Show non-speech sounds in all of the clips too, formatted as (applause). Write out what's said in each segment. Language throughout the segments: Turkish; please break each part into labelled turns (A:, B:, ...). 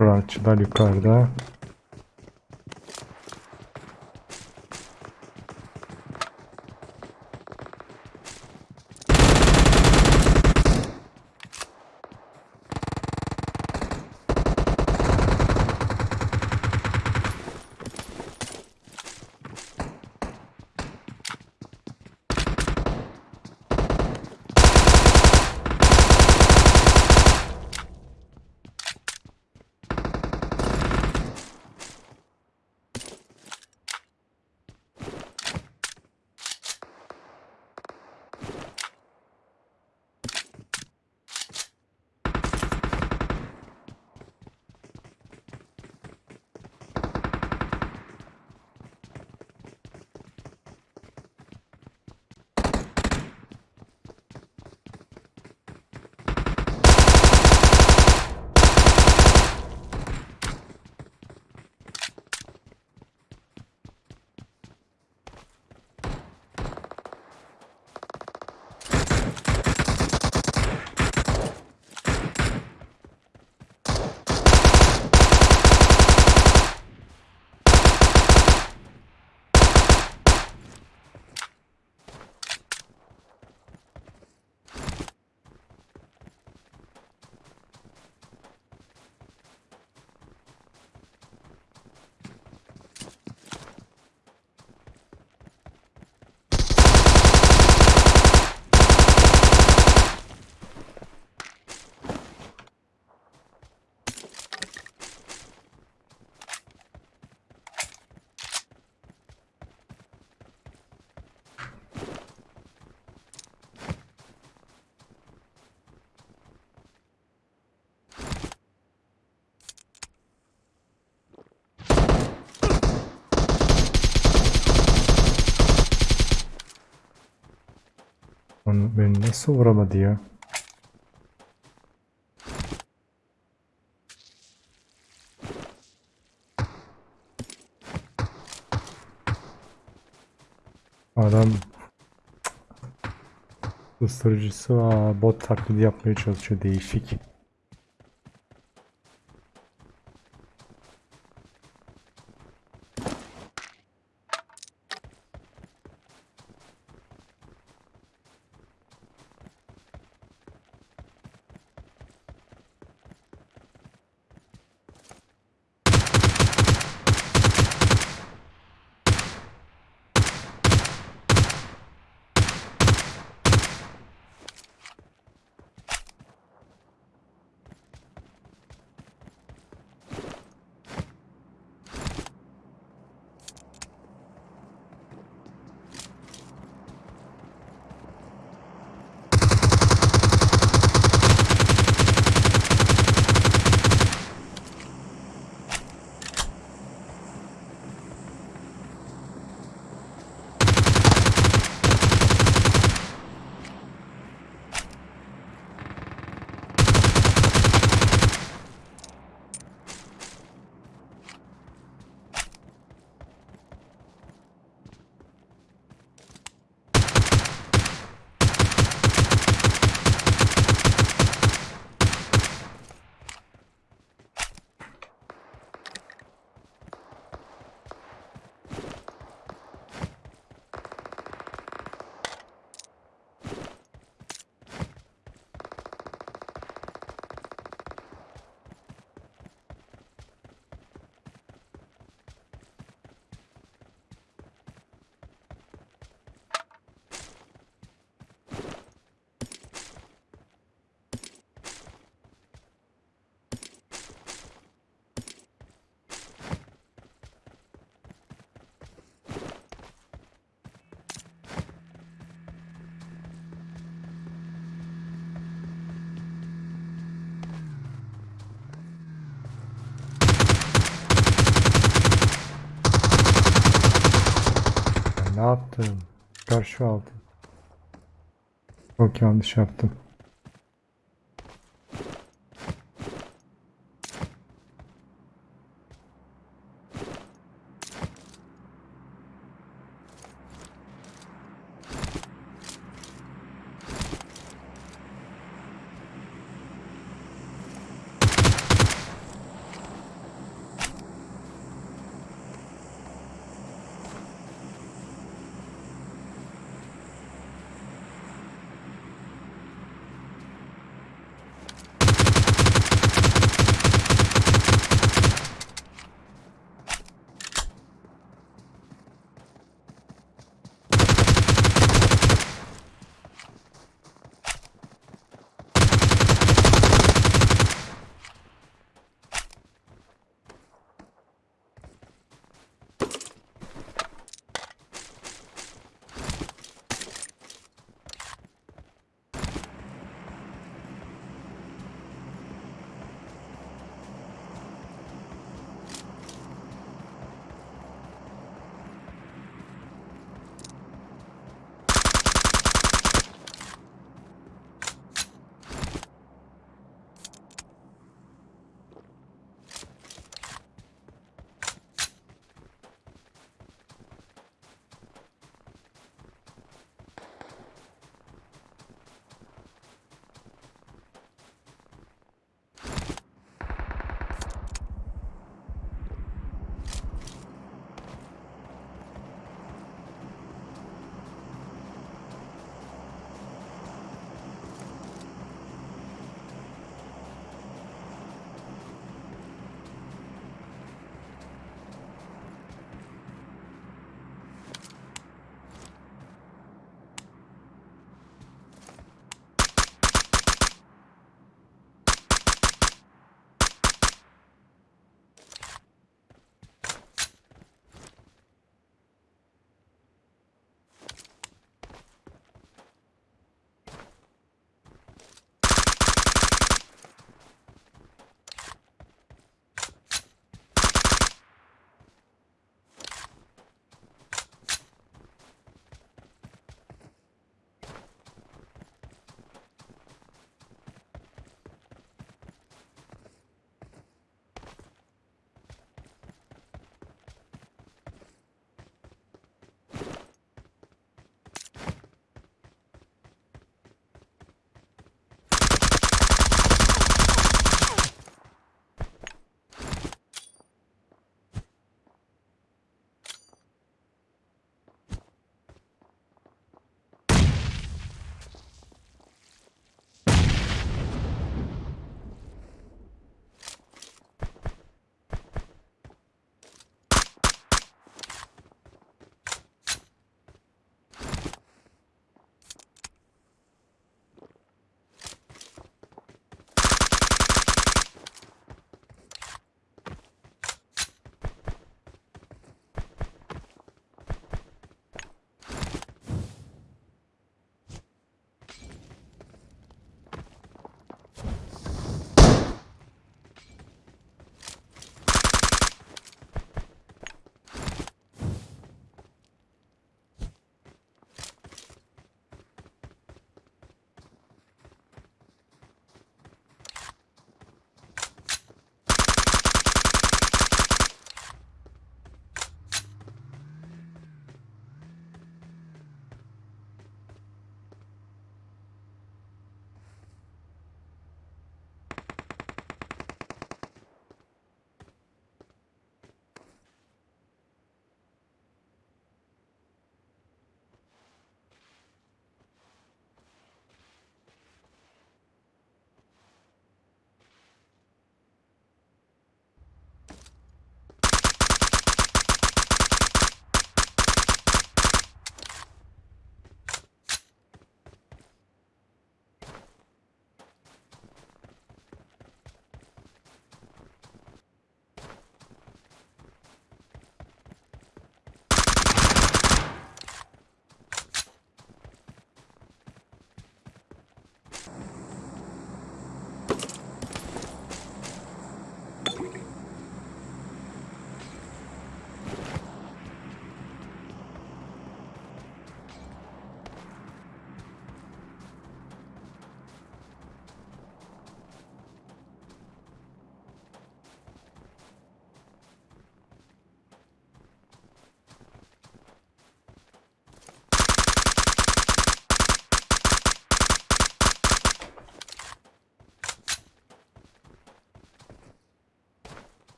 A: Rahatçılar yukarıda. Beni nasıl vuramadı ya? Adam (tsk) ısırıcısı. Bot taklidi yapmaya çalışıyor. Değişik. Yaptım? Karşı aldım. Çok yanlış yaptım.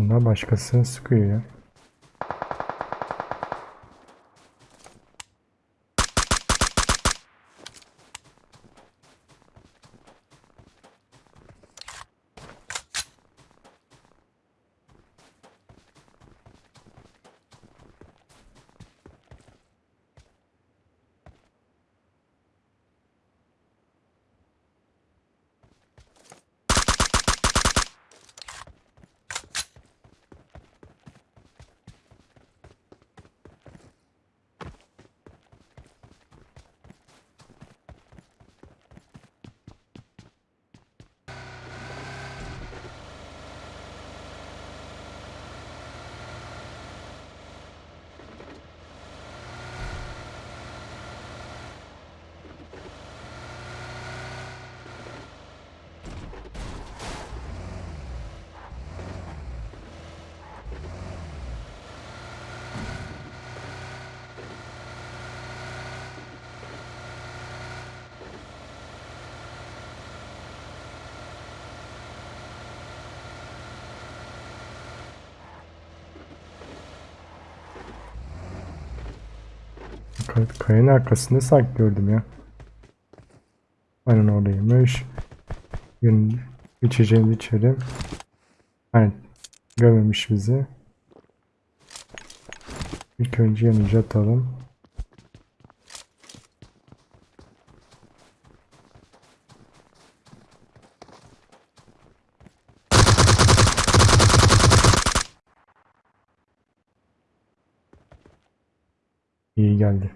A: Bunlar başkasını sıkıyor ya. Kay- Kayanın arkasında sanki gördüm ya. Aynen oradaymış. Gün içeceğini içelim. Aynen. Görmemiş bizi. İlk önce yanıcı atalım. İyi geldi.